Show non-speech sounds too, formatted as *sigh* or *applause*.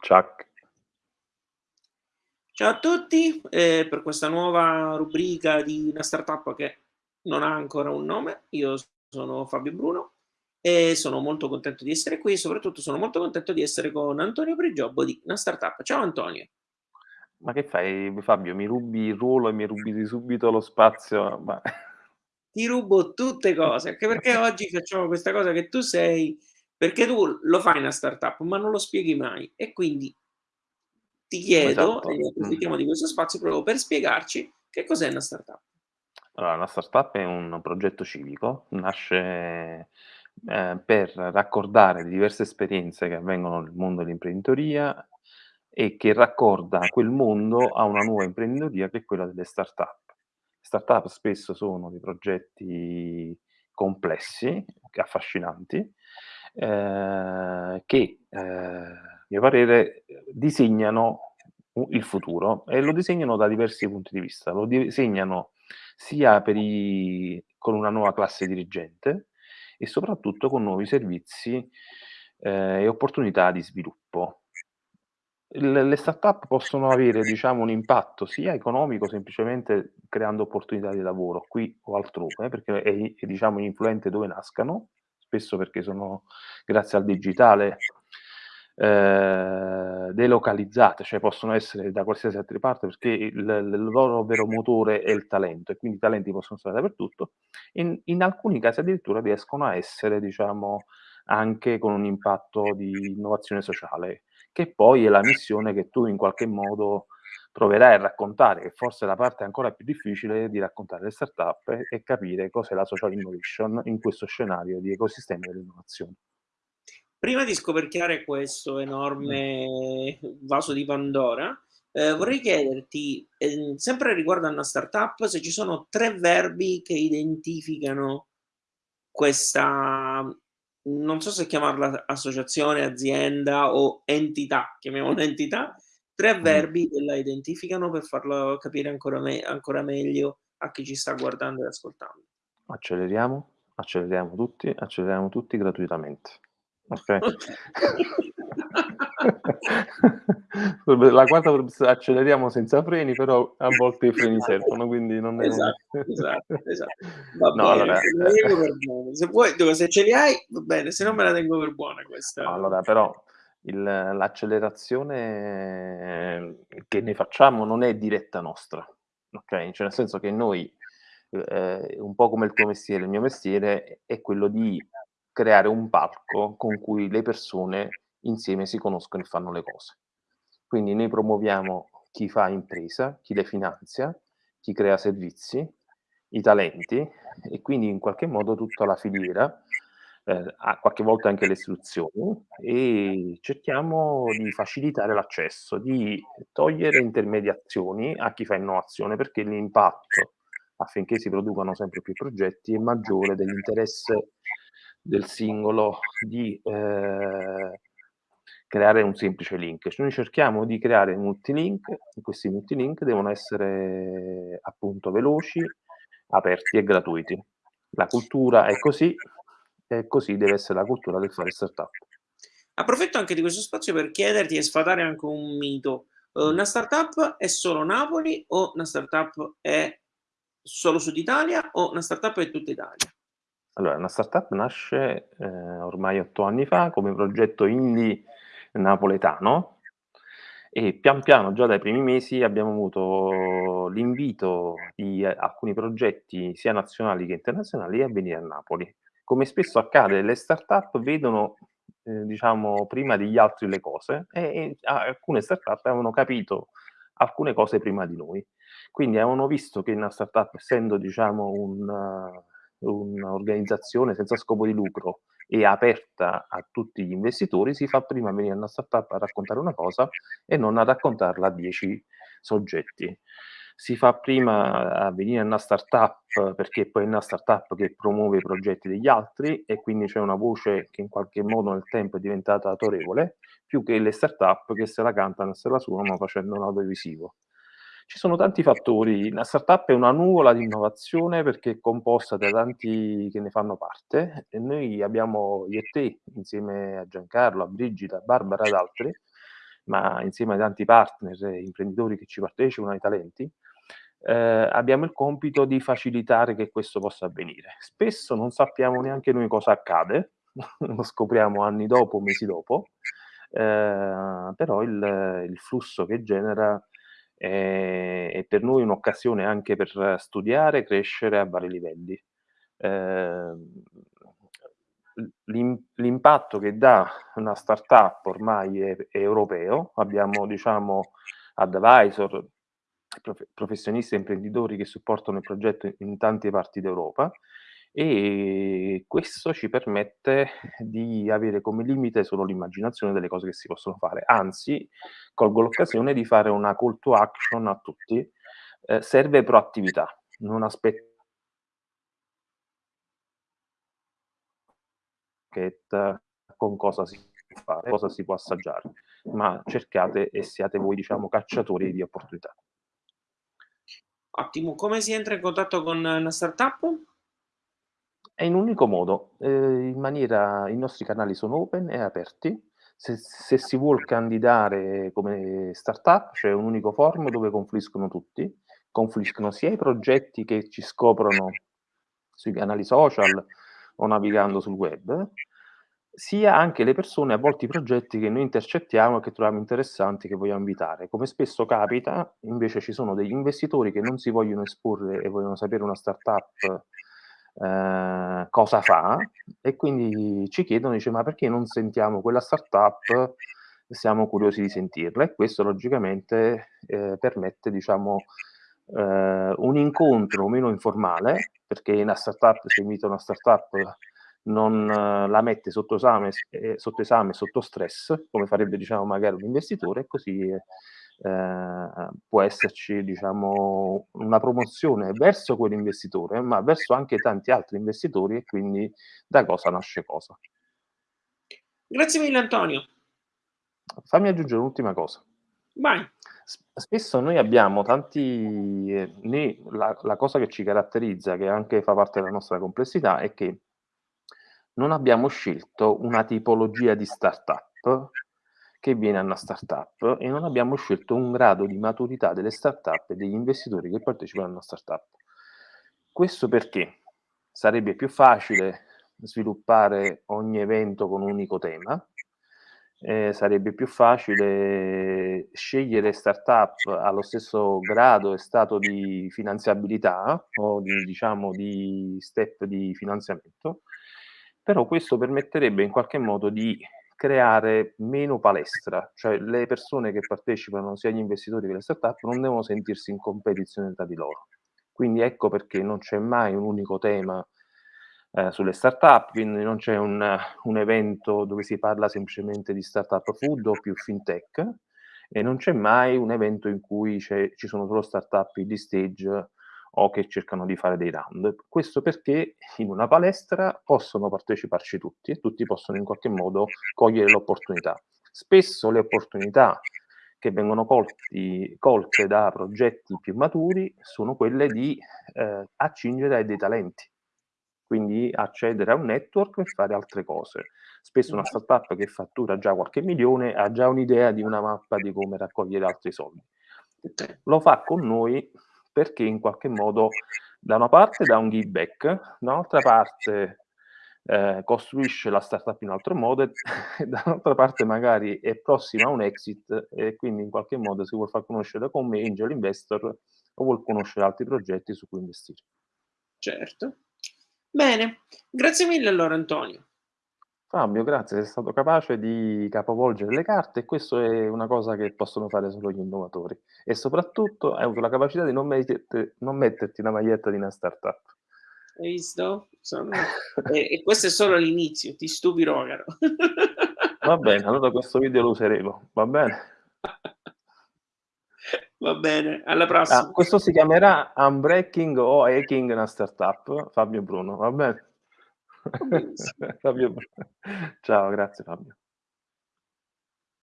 Ciak. Ciao a tutti, ehm, per questa nuova rubrica di una startup che non ha ancora un nome. Io sono Fabio Bruno e sono molto contento di essere qui soprattutto sono molto contento di essere con Antonio Prigiobbo di una startup. Ciao Antonio. Ma che fai Fabio? Mi rubi il ruolo e mi rubi subito lo spazio, ma Ti rubo tutte cose, anche perché oggi facciamo questa cosa che tu sei perché tu lo fai una startup, ma non lo spieghi mai e quindi ti chiedo, Esatto, e approfittiamo di questo spazio proprio per spiegarci che cos'è una startup. Allora, una startup è un progetto civico, nasce, ehm, per raccordare diverse esperienze che avvengono nel mondo dell'imprenditoria e che raccorda quel mondo a una nuova imprenditoria che è quella delle startup. Startup spesso sono dei progetti complessi, affascinanti, ehm, che, ehm, a mio parere, disegnano il futuro e lo disegnano da diversi punti di vista. Lo disegnano sia i con una nuova classe dirigente e soprattutto con nuovi servizi, ehm, e opportunità di sviluppo. Il le startup possono avere, diciamo, un impatto sia economico, semplicemente creando opportunità di lavoro qui o altrove, perché è è diciamo influente dove nascano, spesso perché sono grazie al digitale, ehm, delocalizzate, cioè possono essere da qualsiasi altra parte perché il il loro vero motore è il talento e quindi i talenti possono stare dappertutto. In in alcuni casi addirittura riescono a essere, diciamo, anche con un impatto di innovazione sociale, che poi è la missione che tu in qualche modo proverai a raccontare, che forse è la parte ancora più difficile di raccontare le startup e e capire cos'è la social innovation in questo scenario di ecosistema dell'innovazione. Prima di scoperchiare questo enorme vaso di Pandora, ehm, vorrei chiederti, ehm, sempre riguardo a una startup, se ci sono 3 verbi che identificano questa non so se chiamarla associazione, azienda o entità, chiamiamola entità, 3 Mh-mh. verbi che la identificano per farlo capire ancora me ancora meglio a chi ci sta guardando e ascoltando. Acceleriamo, acceleriamo tutti, acceleriamo tutti gratuitamente. *laughs* *laughs* Vabbè, la quarta acceleriamo senza freni, però a volte i freni servono, quindi non è Esatto, *laughs* esatto, esatto. Va no, bene, allora, per buona. Se vuoi se ce li hai va bene, se no me la tengo per buona questa Allora però l'accelerazione che ne facciamo non è diretta nostra, okay, cioè nel senso che noi, ehm, un po' come il tuo mestiere, il mio mestiere è quello di creare un palco con cui le persone insieme si conoscono e fanno le cose. Quindi noi promuoviamo chi fa impresa, chi le finanzia, chi crea servizi, i talenti e quindi in qualche modo tutta la filiera, ehm, a qualche volta anche le istituzioni e cerchiamo di facilitare l'accesso, di togliere intermediazioni a chi fa innovazione, perché l'impatto affinché si producano sempre più progetti è maggiore dell'interesse del singolo di, ehm, creare un semplice link. Cioè noi cerchiamo di creare multilink questi multilink devono essere appunto veloci, aperti e gratuiti. La cultura è così e così deve essere la cultura del fare startup. Approfitto anche di questo spazio per chiederti e sfatare anche un mito. Uhm, Mh. una startup è solo Napoli o una startup è solo Sud Italia o una startup è tutta Italia? Allora, una startup nasce, ehm, ormai 8 anni fa come progetto indie napoletano e pian piano, già dai primi mesi, abbiamo avuto l'invito di alcuni progetti, sia nazionali che internazionali, a venire a Napoli. Come spesso accade, le startup vedono, ehm, diciamo prima degli altri le cose e e alcune startup avevano capito alcune cose prima di noi. Quindi avevano visto che una startup, essendo diciamo un un'organizzazione senza scopo di lucro e aperta a tutti gli investitori, si fa prima venire una startup a raccontare una cosa e non a raccontarla a 10 soggetti. Si fa prima a venire una startup perché poi è una startup che promuove i progetti degli altri e quindi c'è una voce che in qualche modo nel tempo è diventata autorevole, più che le startup che se la cantano e se la suonano facendo un audiovisivo. Ci sono tanti fattori. La startup è una nuvola di innovazione perché è composta da tanti che ne fanno parte e noi abbiamo io e te, insieme a Giancarlo, a Brigida, a Barbara ed altri, ma insieme ai tanti partner e imprenditori che ci partecipano, ai talenti, ehm, abbiamo il compito di facilitare che questo possa avvenire. Spesso non sappiamo neanche noi cosa accade, *laughs* lo scopriamo anni dopo, mesi dopo, ehm, però il il flusso che genera è è per noi un'occasione anche per studiare, crescere a vari livelli. L'im l'impatto che dà una startup ormai è è europeo. Abbiamo diciamo advisor, profe professionisti e imprenditori che supportano il progetto in tante parti d'Europa e questo ci permette di avere come limite solo l'immaginazione delle cose che si possono fare. Anzi, colgo l'occasione di fare una call to action a tutti: ehm, serve proattività, non aspe con cosa si può fare, cosa si può assaggiare, ma cercate e siate voi, diciamo, cacciatori di opportunità. Ottimo. Come si entra in contatto con una startup? È in un unico modo, ehm, in maniera i nostri canali sono open e aperti. Se se si vuol candidare come startup c'è un unico forum dove confluiscono tutti, confluiscono sia i progetti che ci scoprono sui canali social o navigando sul web, sia anche le persone, a volte i progetti che noi intercettiamo e che troviamo interessanti, che vogliamo invitare. Come spesso capita, invece ci sono degli investitori che non si vogliono esporre e vogliono sapere una startup, ehm, cosa fa e quindi ci chiedono, dice: "Ma perché non sentiamo quella startup? Siamo curiosi di sentirla." E questo logicamente, ehm, permette diciamo, ehm, un incontro meno informale, perché una startup se invita una startup non la mette sotto esame s ehm, sotto esame, sotto stress, come farebbe diciamo magari un investitore e così, ehm, può esserci diciamo una promozione verso quell'investitore, ma verso anche tanti altri investitori e quindi da cosa nasce cosa. Grazie mille Antonio. Fammi aggiungere un'ultima cosa. Vai. Spesso noi abbiamo tanti ehm, né la la cosa che ci caratterizza, che anche fa parte della nostra complessità, è che non abbiamo scelto una tipologia di startup che viene a 'na startup e non abbiamo scelto un grado di maturità delle startup e degli investitori che partecipano a una startup. Questo perché sarebbe più facile sviluppare ogni evento con un unico tema, ehm, sarebbe più facile scegliere startup allo stesso grado e stato di finanziabilità o di diciamo di step di finanziamento, però questo permetterebbe in qualche modo di creare meno palestra, cioè le persone che partecipano, sia gli investitori che le startup, non devono sentirsi in competizione tra di loro. Quindi ecco perché non c'è mai un unico tema, ehm, sulle startup, quindi non c'è un un evento dove si parla semplicemente di startup food o più fintech e non c'è mai un evento in cui ci sono solo startup early stage o che cercano di fare dei round. Questo perché in una palestra possono parteciparci tutti e tutti possono in qualche modo cogliere l'opportunità. Spesso le opportunità che vengono colti colte da progetti più maturi sono quelle di, ehm, accingere dei talenti, quindi accedere a un network per fare altre cose. Spesso una startup che fattura già qualche milione ha già un'idea di una mappa di come raccogliere altri soldi. Lo fa con noi perché in qualche modo da una parte dà un give back, da un'altra parte, ehm, costruisce la startup in un altro modo e e *laughs* da un'altra parte magari è prossima a un exit e quindi in qualche modo si vuol far conoscere come angel investor o vuol conoscere altri progetti su cui investire. Certo. Bene, grazie mille allora Antonio. Fabio, grazie, sei stato capace di capovolgere le carte e questo è una cosa che possono fare solo gli innovatori. E soprattutto hai avuto la capacità di non mettete non metterti la maglietta di una startup. Hai visto? Sono *laughs* e e questo è solo l'inizio, ti stupirò caro. Va bene, allora questo video lo useremo, va bene? *laughs* Va bene, alla Ah, prossima. questo si chiamerà unbreaking o hacking una startup, Fabio Bruno, va bene? *laughs* Fabio Ciao, grazie Fabio.